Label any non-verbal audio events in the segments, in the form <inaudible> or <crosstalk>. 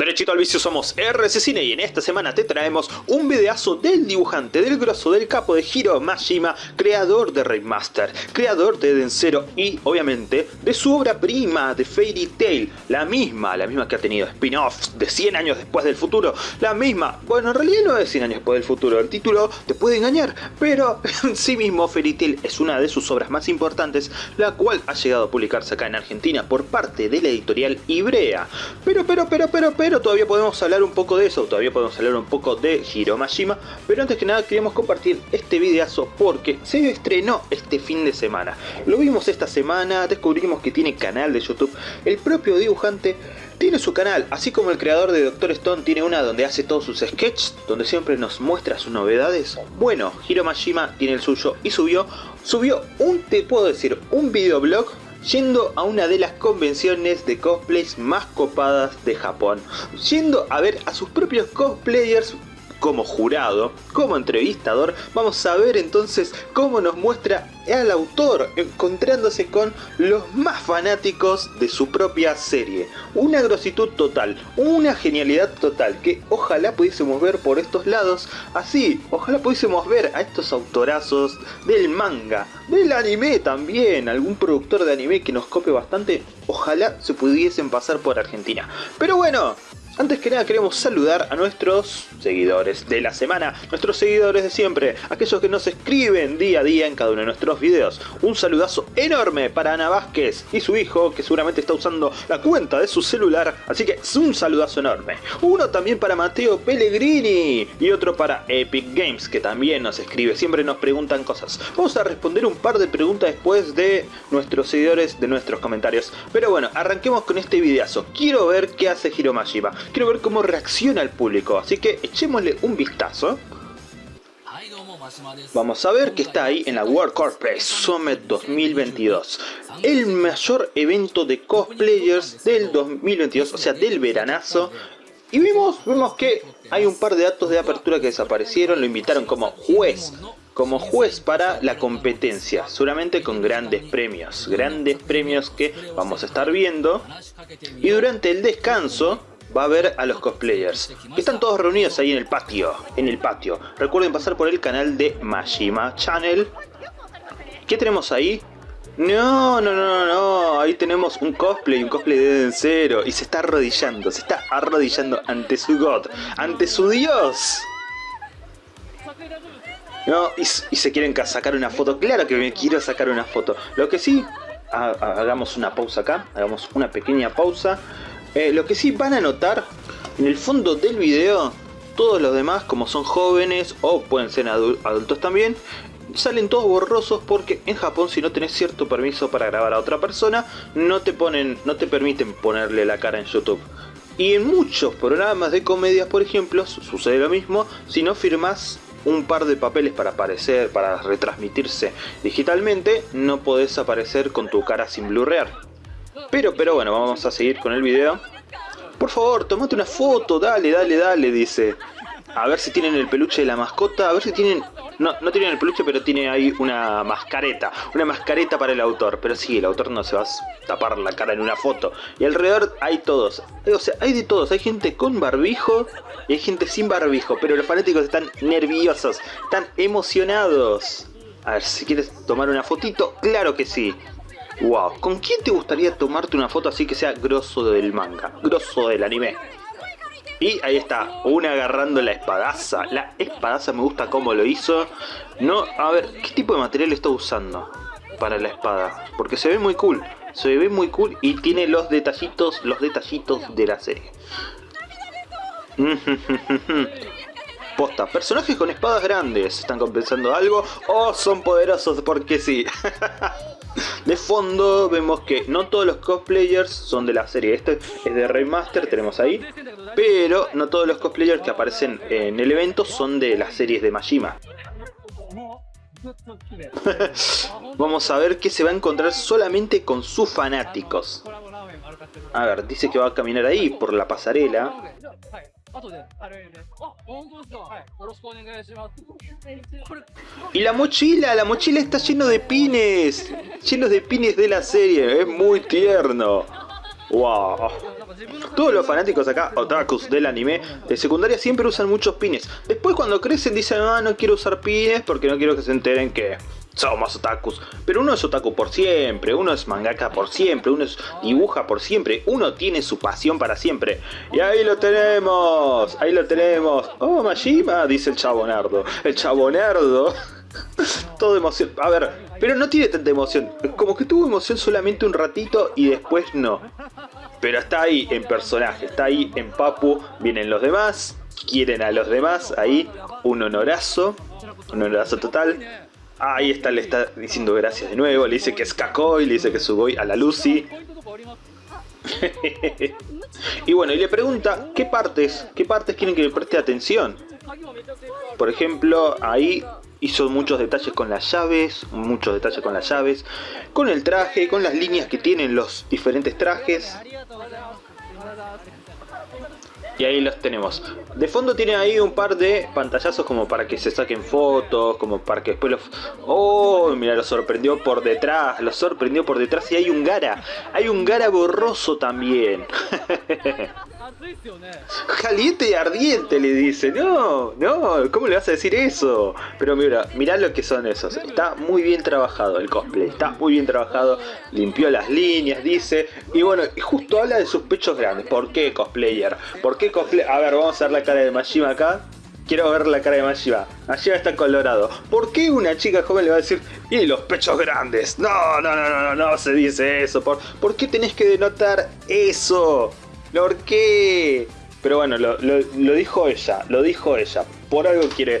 Derechito al vicio somos RC Cine y en esta semana te traemos un videazo del dibujante, del grosso, del capo de Hiro Mashima, creador de Raymaster, creador de Densero y obviamente de su obra prima de Fairy Tail, la misma, la misma que ha tenido spin-offs de 100 años después del futuro, la misma, bueno en realidad no es 100 años después del futuro, el título te puede engañar, pero <laughs> en sí mismo Fairy Tail es una de sus obras más importantes, la cual ha llegado a publicarse acá en Argentina por parte de la editorial Ibrea, pero pero pero pero pero todavía podemos hablar un poco de eso, todavía podemos hablar un poco de Hiro Mashima, pero antes que nada queríamos compartir este videazo porque se estrenó este fin de semana. Lo vimos esta semana, descubrimos que tiene canal de YouTube, el propio dibujante tiene su canal, así como el creador de Doctor Stone tiene una donde hace todos sus sketches, donde siempre nos muestra sus novedades. Bueno, Hiro Mashima tiene el suyo y subió, subió un, te puedo decir, un videoblog yendo a una de las convenciones de cosplays más copadas de Japón, yendo a ver a sus propios cosplayers como jurado, como entrevistador, vamos a ver entonces cómo nos muestra al autor encontrándose con los más fanáticos de su propia serie. Una grositud total, una genialidad total que ojalá pudiésemos ver por estos lados, así, ojalá pudiésemos ver a estos autorazos del manga, del anime también, algún productor de anime que nos copie bastante, ojalá se pudiesen pasar por Argentina. Pero bueno, antes que nada queremos saludar a nuestros seguidores de la semana, nuestros seguidores de siempre, aquellos que nos escriben día a día en cada uno de nuestros videos. Un saludazo enorme para Ana Vázquez y su hijo, que seguramente está usando la cuenta de su celular, así que es un saludazo enorme. Uno también para Mateo Pellegrini y otro para Epic Games, que también nos escribe, siempre nos preguntan cosas. Vamos a responder un par de preguntas después de nuestros seguidores, de nuestros comentarios. Pero bueno, arranquemos con este videazo. Quiero ver qué hace Hiromashima quiero ver cómo reacciona el público, así que echémosle un vistazo. Vamos a ver que está ahí en la World Cosplay Summit 2022, el mayor evento de cosplayers del 2022, o sea del veranazo. Y vimos, vemos que hay un par de datos de apertura que desaparecieron, lo invitaron como juez como juez para la competencia, seguramente con grandes premios, grandes premios que vamos a estar viendo. Y durante el descanso va a ver a los cosplayers. Están todos reunidos ahí en el patio, en el patio. Recuerden pasar por el canal de Mashima Channel. ¿Qué tenemos ahí? No, no, no, no, ahí tenemos un cosplay, un cosplay de Densero y se está arrodillando, se está arrodillando ante su God, ante su Dios. No, y, se quieren sacar una foto, claro que me quiero sacar una foto. Lo que sí, hagamos una pausa acá, hagamos una pequeña pausa. Eh, lo que sí van a notar, en el fondo del video, todos los demás, como son jóvenes o pueden ser adultos también, salen todos borrosos porque en Japón si no tenés cierto permiso para grabar a otra persona, no te, ponen, no te permiten ponerle la cara en YouTube. Y en muchos programas de comedias, por ejemplo, sucede lo mismo si no firmas un par de papeles para aparecer, para retransmitirse digitalmente, no podés aparecer con tu cara sin blurrear. Pero, pero bueno, vamos a seguir con el video. Por favor, tomate una foto, dale, dale, dale, dice. A ver si tienen el peluche de la mascota, a ver si tienen... No, no tienen el peluche, pero tiene ahí una mascareta. Una mascareta para el autor. Pero sí, el autor no se va a tapar la cara en una foto. Y alrededor hay todos. O sea, hay de todos. Hay gente con barbijo y hay gente sin barbijo. Pero los fanáticos están nerviosos. Están emocionados. A ver, si quieres tomar una fotito, claro que sí. Wow, ¿con quién te gustaría tomarte una foto así que sea grosso del manga? Grosso del anime. Y ahí está, una agarrando la espadaza. La espadaza me gusta cómo lo hizo. No, a ver, ¿qué tipo de material está usando para la espada? Porque se ve muy cool. Se ve muy cool y tiene los detallitos, los detallitos de la serie. <laughs> Posta, personajes con espadas grandes, ¿están compensando algo? ¿O son poderosos porque sí? <laughs> De fondo vemos que no todos los cosplayers son de la serie. Este es de Raymaster, tenemos ahí. Pero no todos los cosplayers que aparecen en el evento son de las series de Majima. <laughs> Vamos a ver que se va a encontrar solamente con sus fanáticos. A ver, dice que va a caminar ahí por la pasarela. Y la mochila, la mochila está lleno de pines, llenos de pines de la serie, es muy tierno. Wow. Todos los fanáticos acá, otakus del anime, de secundaria siempre usan muchos pines. Después cuando crecen dicen, ah, no quiero usar pines porque no quiero que se enteren que somos otakus. Pero uno es otaku por siempre, uno es mangaka por siempre, uno es dibuja por siempre, uno tiene su pasión para siempre. Y ahí lo tenemos, ahí lo tenemos. Oh, Majima, dice el chabonardo. El chabonardo. <laughs> Todo emoción. A ver, pero no tiene tanta emoción. Como que tuvo emoción solamente un ratito y después no. Pero está ahí en personaje, está ahí en Papu. Vienen los demás, quieren a los demás. Ahí, un honorazo. Un honorazo total. Ahí está, le está diciendo gracias de nuevo. Le dice que es Kakoi, le dice que es a la Lucy. <laughs> y bueno, y le pregunta qué partes, qué partes quieren que le preste atención. Por ejemplo, ahí hizo muchos detalles con las llaves, muchos detalles con las llaves, con el traje, con las líneas que tienen los diferentes trajes. Y ahí los tenemos. De fondo tiene ahí un par de pantallazos como para que se saquen fotos, como para que después los... ¡Oh! Mira, lo sorprendió por detrás, lo sorprendió por detrás y hay un Gara. Hay un Gara borroso también. <laughs> Caliente y ardiente le dice, no, no, ¿cómo le vas a decir eso? Pero mira, mirá lo que son esos, está muy bien trabajado el cosplay, está muy bien trabajado, limpió las líneas, dice, y bueno, justo habla de sus pechos grandes, ¿por qué cosplayer? ¿Por qué cosplay? A ver, vamos a ver la cara de Majima acá, Quiero ver la cara de Majima. Majima está colorado. ¿Por qué una chica joven le va a decir, y los pechos grandes? No, no, no, no, no, no se dice eso. ¿Por, ¿por qué tenés que denotar eso? ¿Por qué? Pero bueno, lo, dijo ella, lo dijo ella. Por algo quiere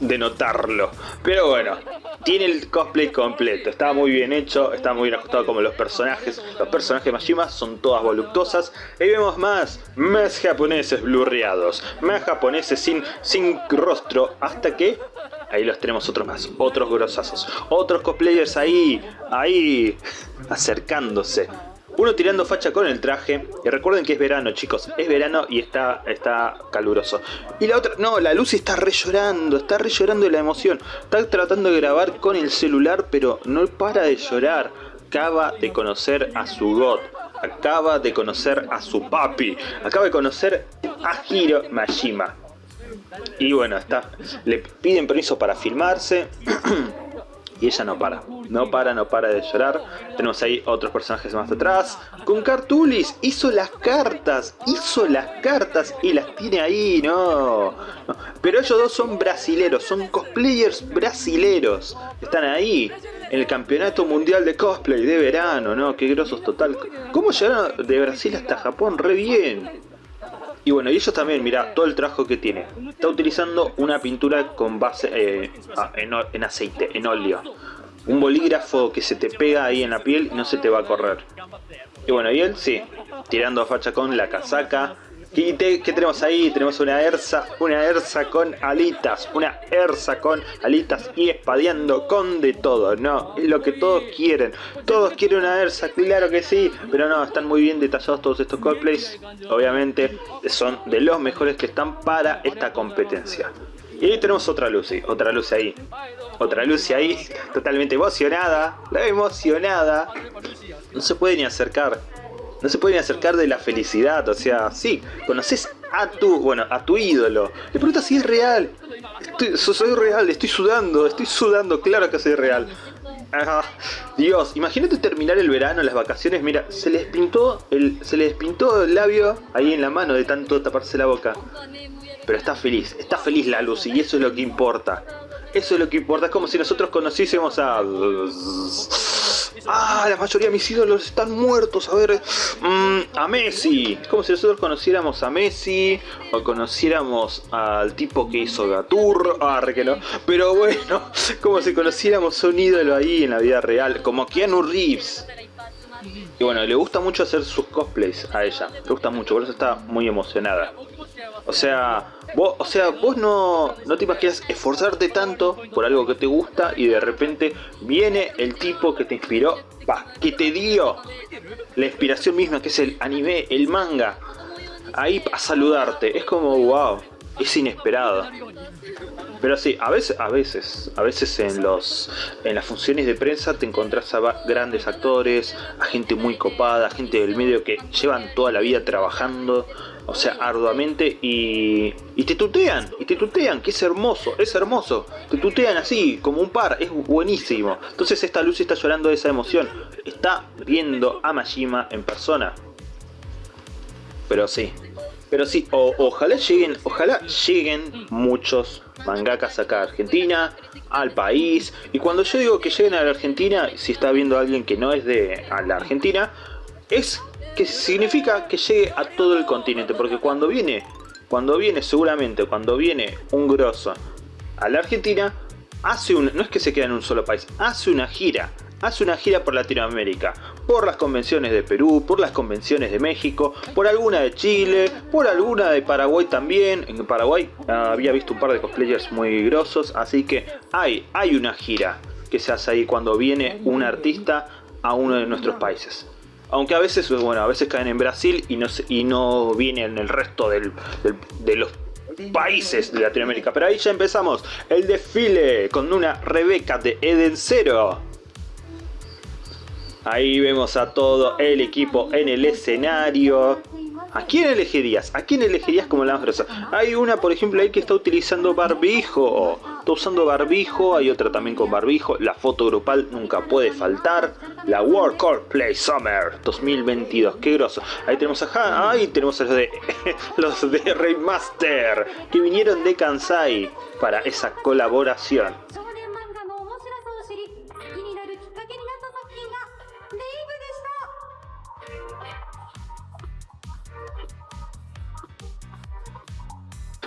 denotarlo. Pero bueno, tiene el cosplay completo. Está muy bien hecho, está muy bien ajustado como los personajes. Los personajes de Majima son todas voluptuosas. Y vemos más, más japoneses blurreados. Más japoneses sin, sin rostro. Hasta que... Ahí los tenemos otros más, otros grosazos. Otros cosplayers ahí, ahí, acercándose. Uno tirando facha con el traje. Y recuerden que es verano, chicos. Es verano y está, está caluroso. Y la otra... No, la Lucy está re llorando. Está re llorando de la emoción. Está tratando de grabar con el celular, pero no para de llorar. Acaba de conocer a su God. Acaba de conocer a su papi. Acaba de conocer a Hiro Majima. Y bueno, está, le piden permiso para filmarse. <clears throat> y ella no para. No para, no para de llorar. Tenemos ahí otros personajes más atrás. Con Cartulis, hizo las cartas, hizo las cartas y las tiene ahí, no. Pero ellos dos son brasileros, son cosplayers brasileros. Están ahí, en el campeonato mundial de cosplay de verano, ¿no? Qué grosos total. ¿Cómo llegaron de Brasil hasta Japón? Re bien. Y bueno, y ellos también, mira, todo el trabajo que tiene. Está utilizando una pintura con base eh, en, aceite, en óleo. Un bolígrafo que se te pega ahí en la piel y no se te va a correr. Y bueno, y él sí, tirando facha con la casaca, ¿Qué, tenemos ahí? Tenemos una Ersa, una Ersa con alitas, una Ersa con alitas y espadeando con de todo, ¿no? Es lo que todos quieren. Todos quieren una Ersa, claro que sí, pero no, están muy bien detallados todos estos cosplays. Obviamente son de los mejores que están para esta competencia. Y ahí tenemos otra Lucy, otra Lucy ahí. Otra Lucy ahí, totalmente emocionada, la emocionada. No se puede ni acercar no se pueden acercar de la felicidad, o sea, sí, conoces a tu, bueno, a tu ídolo. Le preguntas si es real. soy real, estoy sudando, estoy sudando, claro que soy real. Dios, imagínate terminar el verano, las vacaciones, mira, se les pintó el, se les pintó el labio ahí en la mano de tanto taparse la boca. Pero está feliz, está feliz la luz y eso es lo que importa. Eso es lo que importa, es como si nosotros conociésemos a... Ah, la mayoría de mis ídolos están muertos. A ver, mm, a Messi. Como si nosotros conociéramos a Messi o conociéramos al tipo que hizo Gatur. Ah, que no. Pero bueno, <laughs> como si conociéramos a un ídolo ahí en la vida real, como Keanu Reeves. Y bueno, le gusta mucho hacer sus cosplays a ella. Le gusta mucho, por eso está muy emocionada. O sea, vos, o sea, vos no, no te imaginas esforzarte tanto por algo que te gusta y de repente viene el tipo que te inspiró, que te dio la inspiración misma que es el anime, el manga, ahí a saludarte. Es como, wow, es inesperado. Pero sí, a veces, a veces, a veces en los en las funciones de prensa te encontrás a grandes actores, a gente muy copada, gente del medio que llevan toda la vida trabajando, o sea, arduamente y, y te tutean, y te tutean, que es hermoso, es hermoso. Te tutean así, como un par, es buenísimo. Entonces esta Lucy está llorando de esa emoción, está viendo a Majima en persona. Pero sí, pero sí, ojalá lleguen, ojalá lleguen muchos mangakas acá a Argentina, al país. Y cuando yo digo que lleguen a la Argentina, si está viendo a alguien que no es de la Argentina, es que significa que llegue a todo el continente. Porque cuando viene, cuando viene seguramente, cuando viene un grosso a la Argentina, hace un, no es que se quede en un solo país, hace una gira hace una gira por Latinoamérica, por las convenciones de Perú, por las convenciones de México, por alguna de Chile, por alguna de Paraguay también. En Paraguay ah, había visto un par de cosplayers muy grosos, así que hay, hay una gira que se hace ahí cuando viene un artista a uno de nuestros países. Aunque a veces, bueno, a veces caen en Brasil y no, y no viene en el resto de los países de Latinoamérica. Pero ahí ya empezamos el desfile con una Rebeca de Eden Zero. Ahí vemos a todo el equipo en el escenario. ¿A quién elegirías? ¿A quién elegirías como la más grosa? Hay una, por ejemplo, ahí que está utilizando barbijo. Está usando barbijo, hay otra también con barbijo. La foto grupal nunca puede faltar. La World Play Summer 2022. Qué groso. Ahí tenemos a Ahí tenemos a los de, <laughs> los de Raymaster. Que vinieron de Kansai para esa colaboración.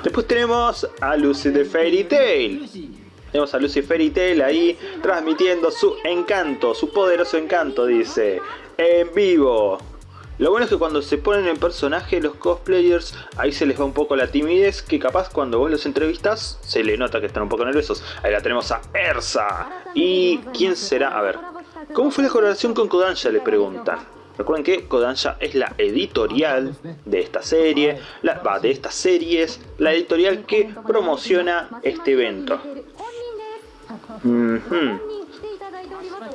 Después tenemos a Lucy de Fairy Tail. Tenemos a Lucy Fairy Tail ahí transmitiendo su encanto, su poderoso encanto, dice, en vivo. Lo bueno es que cuando se ponen en personaje los cosplayers, ahí se les va un poco la timidez, que capaz cuando vos los entrevistas se le nota que están un poco nerviosos. Ahí la tenemos a Ersa. ¿Y quién será? A ver, ¿cómo fue la colaboración con Kodansha? Le preguntan. Recuerden que Kodansha es la editorial de esta serie, la, de estas series, la editorial que promociona este evento.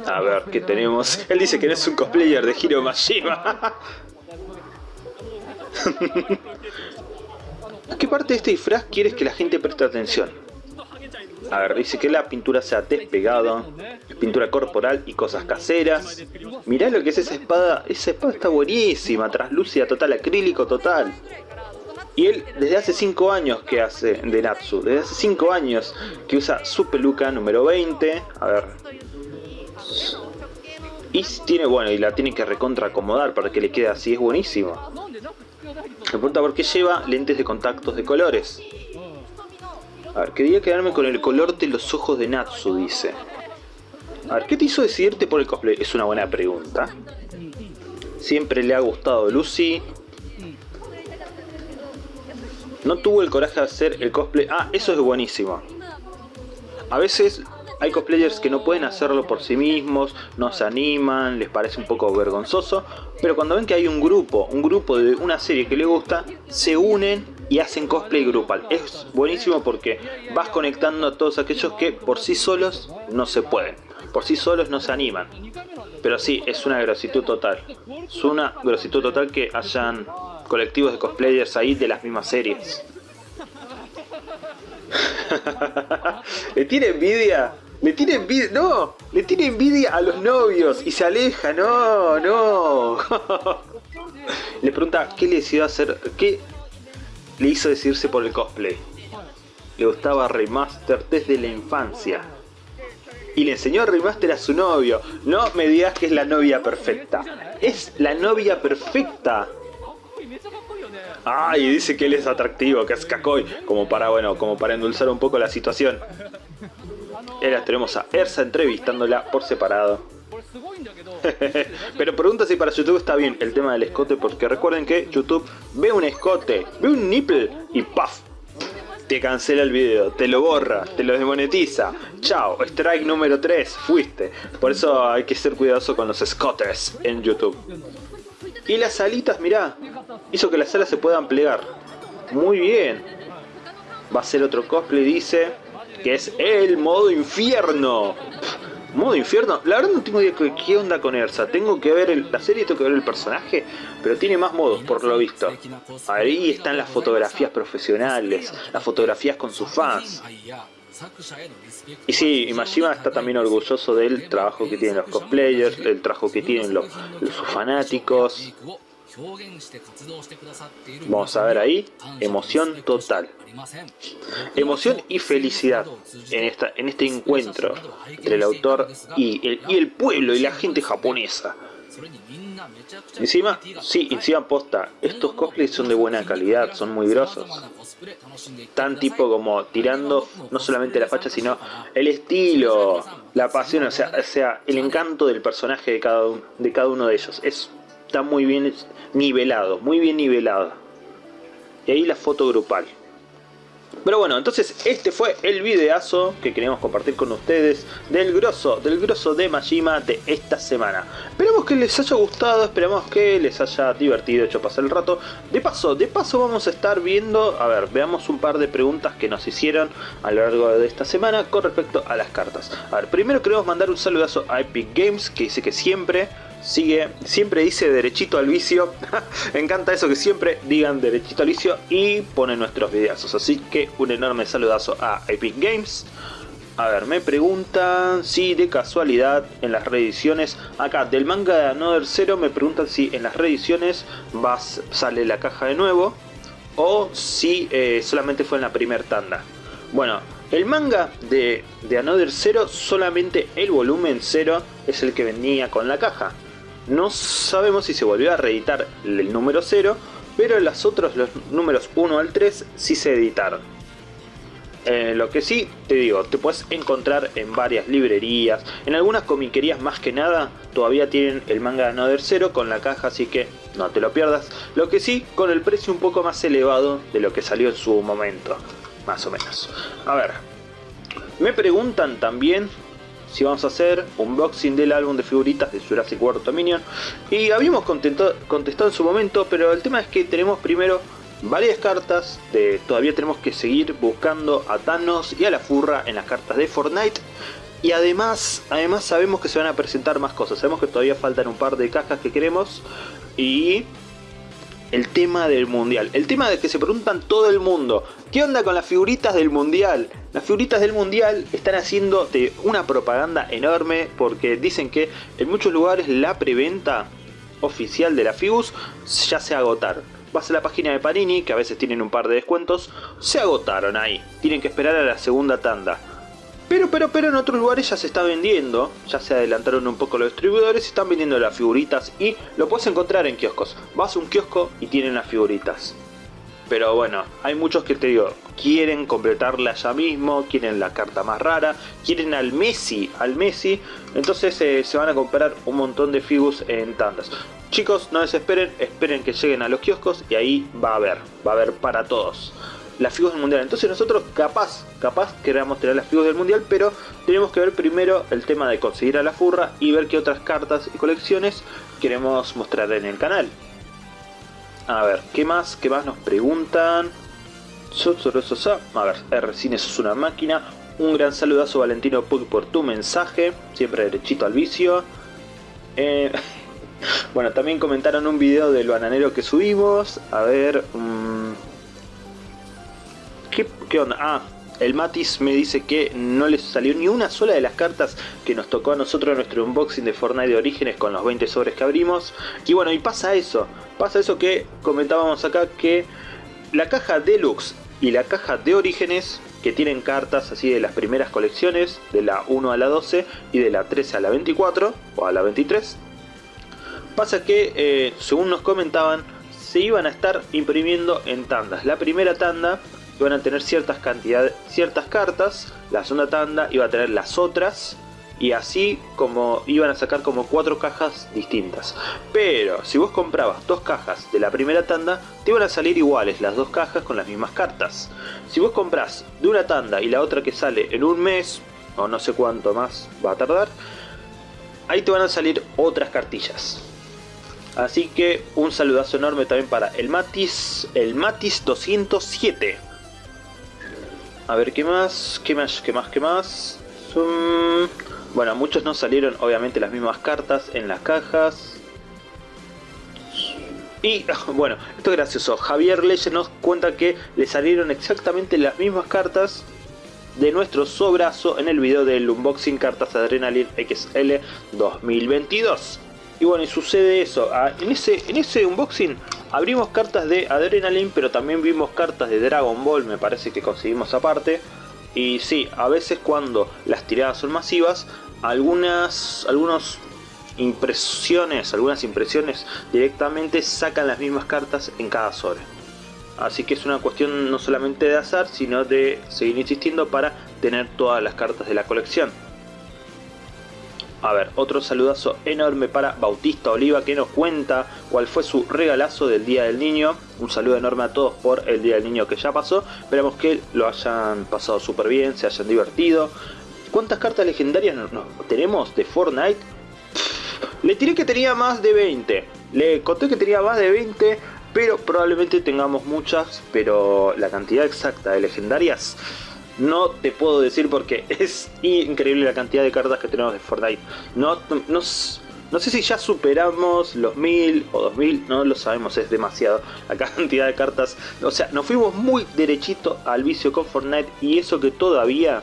A ver, ¿qué tenemos? <laughs> Él dice que no es un cosplayer de Hiro Mashima. <laughs> ¿A qué parte de este disfraz quieres que la gente preste atención? A ver, dice que la pintura se ha despegado, pintura corporal y cosas caseras. Mirá lo que es esa espada, esa espada está buenísima, traslúcida total, acrílico total. Y él desde hace 5 años que hace de Natsu, desde hace 5 años que usa su peluca número 20. A ver. Y tiene, bueno, y la tiene que recontra acomodar para que le quede así, es buenísimo. Me pregunta por qué lleva lentes de contactos de colores. A ver, quería quedarme con el color de los ojos de Natsu, dice. A ver, ¿qué te hizo decidirte por el cosplay? Es una buena pregunta. Siempre le ha gustado Lucy. No tuvo el coraje de hacer el cosplay... Ah, eso es buenísimo. A veces hay cosplayers que no pueden hacerlo por sí mismos, no se animan, les parece un poco vergonzoso, pero cuando ven que hay un grupo, un grupo de una serie que les gusta, se unen y hacen cosplay grupal. Es buenísimo porque vas conectando a todos aquellos que por sí solos no se pueden. Por sí solos no se animan. Pero sí, es una grositud total. Es una grositud total que hayan colectivos de cosplayers ahí de las mismas series. <laughs> le tiene envidia. Le tiene envidia. No, le tiene envidia a los novios y se aleja. No, no. <laughs> le pregunta qué le decidió hacer. ¿Qué le hizo decidirse por el cosplay. Le gustaba Remaster desde la infancia. Y le enseñó a Remaster a su novio. No me digas que es la novia perfecta. Es la novia perfecta. Ay, dice que él es atractivo, que es Kakoi. Como para, bueno, como para endulzar un poco la situación. Ahora tenemos a Ersa entrevistándola por separado. <laughs> Pero pregunta si para YouTube está bien el tema del escote, porque recuerden que YouTube ve un escote, ve un nipple y ¡paf! Te cancela el video, te lo borra, te lo desmonetiza. Chao, strike número 3, fuiste. Por eso hay que ser cuidadoso con los escotes en YouTube. Y las alitas, mirá, hizo que las alas se puedan plegar. Muy bien. va a ser otro cosplay, dice, que es el modo infierno. Modo infierno, la verdad no tengo idea de qué onda con Ersa, tengo que ver la serie, tengo que ver el personaje, pero tiene más modos por lo visto. Ahí están las fotografías profesionales, las fotografías con sus fans. Y sí, Imashima está también orgulloso del trabajo que tienen los cosplayers, el trabajo que tienen los, sus fanáticos. Vamos a ver ahí, emoción total. Emoción y felicidad en, esta, en este encuentro entre el autor y el, y el pueblo y la gente japonesa. Encima, sí, encima posta, estos cosplays son de buena calidad, son muy grosos. Tan tipo como tirando no solamente la facha, sino el estilo, la pasión, o sea, o sea el encanto del personaje de cada, de cada uno de ellos. Es, está muy bien nivelado, muy bien nivelado. Y ahí la foto grupal. Pero bueno, entonces este fue el videazo que queremos compartir con ustedes del grosso, del grosso de Majima de esta semana. Esperamos que les haya gustado, esperamos que les haya divertido, hecho pasar el rato. De paso, de paso vamos a estar viendo, a ver, veamos un par de preguntas que nos hicieron a lo largo de esta semana con respecto a las cartas. A ver, primero queremos mandar un saludazo a Epic Games, que dice que siempre sigue, siempre dice derechito al vicio. Me <laughs> encanta eso que siempre digan derechito al vicio y ponen nuestros videazos. Así que un enorme saludazo a Epic Games. A ver, me preguntan si de casualidad en las reediciones, acá del manga de Another Zero me preguntan si en las reediciones vas, sale la caja de nuevo o si eh, solamente fue en la primera tanda. Bueno, el manga de, de Another Zero, solamente el volumen 0 es el que venía con la caja. No sabemos si se volvió a reeditar el número 0, pero los otros, los números 1 al 3, sí se editaron. Eh, lo que sí, te digo, te puedes encontrar en varias librerías, en algunas comiquerías más que nada, todavía tienen el manga de Another Zero con la caja, así que no te lo pierdas. Lo que sí, con el precio un poco más elevado de lo que salió en su momento, más o menos. A ver, me preguntan también si vamos a hacer unboxing del álbum de figuritas de Jurassic World Dominion. Y habíamos contestado, en su momento, pero el tema es que tenemos primero varias cartas, de, todavía tenemos que seguir buscando a Thanos y a la Furra en las cartas de Fortnite. Y además, además sabemos que se van a presentar más cosas, sabemos que todavía faltan un par de cajas que queremos. Y el tema del mundial. El tema de que se preguntan todo el mundo. ¿Qué onda con las figuritas del mundial? Las figuritas del mundial están haciendo de una propaganda enorme porque dicen que en muchos lugares la preventa oficial de la Figus ya se agotaron. Vas a la página de Panini, que a veces tienen un par de descuentos, se agotaron ahí. Tienen que esperar a la segunda tanda. Pero, pero, pero en otros lugares ya se está vendiendo, ya se adelantaron un poco los distribuidores, están vendiendo las figuritas y lo puedes encontrar en kioscos. Vas a un kiosco y tienen las figuritas. Pero bueno, hay muchos que te digo, quieren completarla ya mismo, quieren la carta más rara, quieren al Messi, al Messi, entonces eh, se van a comprar un montón de figus en tandas. Chicos, no desesperen, esperen que lleguen a los kioscos y ahí va a haber, va a haber para todos las figuras del mundial. Entonces nosotros capaz, capaz queramos tener las figuras del mundial, pero tenemos que ver primero el tema de conseguir a la furra y ver qué otras cartas y colecciones queremos mostrar en el canal. A ver, ¿qué más? ¿Qué más nos preguntan? A ver, R Cines es una máquina. Un gran saludazo Valentino Pug por tu mensaje. Siempre derechito al vicio. Eh, <laughs> bueno, también comentaron un video del bananero que subimos. A ver... Mm, ¿Qué, onda? Ah, el Matis me dice que no le salió ni una sola de las cartas que nos tocó a nosotros en nuestro unboxing de Fortnite de Orígenes con los 20 sobres que abrimos. Y bueno, y pasa eso, pasa eso que comentábamos acá que la caja Deluxe y la caja de Orígenes que tienen cartas así de las primeras colecciones, de la 1 a la 12 y de la 13 a la 24 o a la 23. Pasa que, eh, según nos comentaban, se iban a estar imprimiendo en tandas. La primera tanda iban a tener ciertas cantidades, ciertas cartas, la segunda tanda iba a tener las otras y así como iban a sacar como cuatro cajas distintas. Pero si vos comprabas dos cajas de la primera tanda, te iban a salir iguales las dos cajas con las mismas cartas. Si vos compras de una tanda y la otra que sale en un mes, o no sé cuánto más va a tardar, ahí te van a salir otras cartillas. Así que un saludazo enorme también para el Matis, el Matis 207. A ver, ¿qué más? ¿Qué más? ¿Qué más? ¿Qué más? Bueno, muchos no salieron obviamente las mismas cartas en las cajas. Y <laughs> bueno, esto es gracioso. Javier Leye nos cuenta que le salieron exactamente las mismas cartas de nuestro sobrazo en el video del unboxing cartas Adrenaline XL 2022. Y bueno, y sucede eso. Ah, en ese, en ese unboxing abrimos cartas de Adrenaline, pero también vimos cartas de Dragon Ball, me parece que conseguimos aparte. Y sí, a veces cuando las tiradas son masivas, algunas, algunos impresiones, algunas impresiones directamente sacan las mismas cartas en cada sobre. Así que es una cuestión no solamente de azar, sino de seguir insistiendo para tener todas las cartas de la colección. A ver, otro saludazo enorme para Bautista Oliva que nos cuenta cuál fue su regalazo del Día del Niño. Un saludo enorme a todos por el Día del Niño que ya pasó. Esperamos que lo hayan pasado súper bien, se hayan divertido. ¿Cuántas cartas legendarias tenemos de Fortnite? Le tiré que tenía más de 20. Le conté que tenía más de 20, pero probablemente tengamos muchas, pero la cantidad exacta de legendarias no te puedo decir porque <laughs> es increíble la cantidad de cartas que tenemos de Fortnite. No, no, no sé si ya superamos los 1000 o 2000, no lo sabemos, es demasiado la <laughs> cantidad de cartas. O sea, nos fuimos muy derechito al vicio con Fortnite y eso que todavía,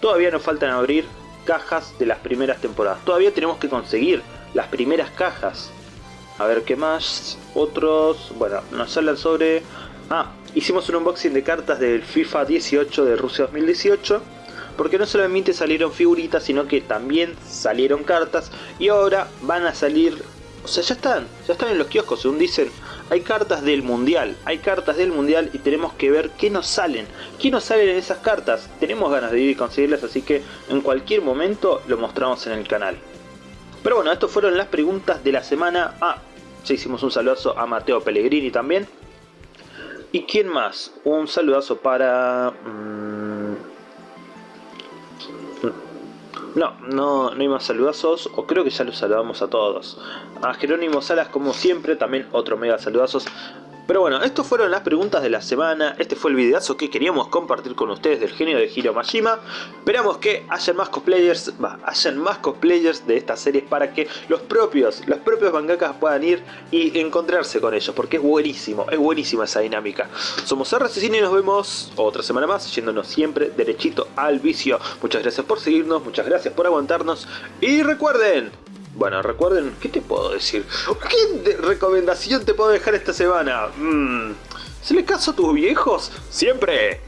todavía nos faltan abrir cajas de las primeras temporadas. Todavía tenemos que conseguir las primeras cajas. A ver qué más. Otros, bueno, nos hablan sobre... Ah, hicimos un unboxing de cartas del FIFA 18 de Rusia 2018 porque no solamente salieron figuritas sino que también salieron cartas y ahora van a salir o sea ya están ya están en los kioscos según dicen hay cartas del mundial hay cartas del mundial y tenemos que ver qué nos salen qué nos salen en esas cartas tenemos ganas de ir y conseguirlas así que en cualquier momento lo mostramos en el canal pero bueno, estas fueron las preguntas de la semana. Ah, ya hicimos un saludazo a Mateo Pellegrini también. ¿Y quién más? Un saludazo para... Mm, no, no, no hay más saludazos, o creo que ya los saludamos a todos. A Jerónimo Salas, como siempre, también otro mega saludazos. Pero bueno, estas fueron las preguntas de la semana. Este fue el videazo que queríamos compartir con ustedes del genio de Hiro Majima. Esperamos que hayan más cosplayers, va, hayan más cosplayers de estas series para que los propios, los propios mangakas puedan ir y encontrarse con ellos. Porque es buenísimo, es buenísima esa dinámica. Somos RCCine y nos vemos otra semana más, yéndonos siempre derechito al vicio. Muchas gracias por seguirnos, muchas gracias por aguantarnos. Y recuerden, bueno, recuerden, ¿qué te puedo decir? ¿Qué recomendación te puedo dejar esta semana? Mm, ¿Se le caso a tus viejos? ¡Siempre!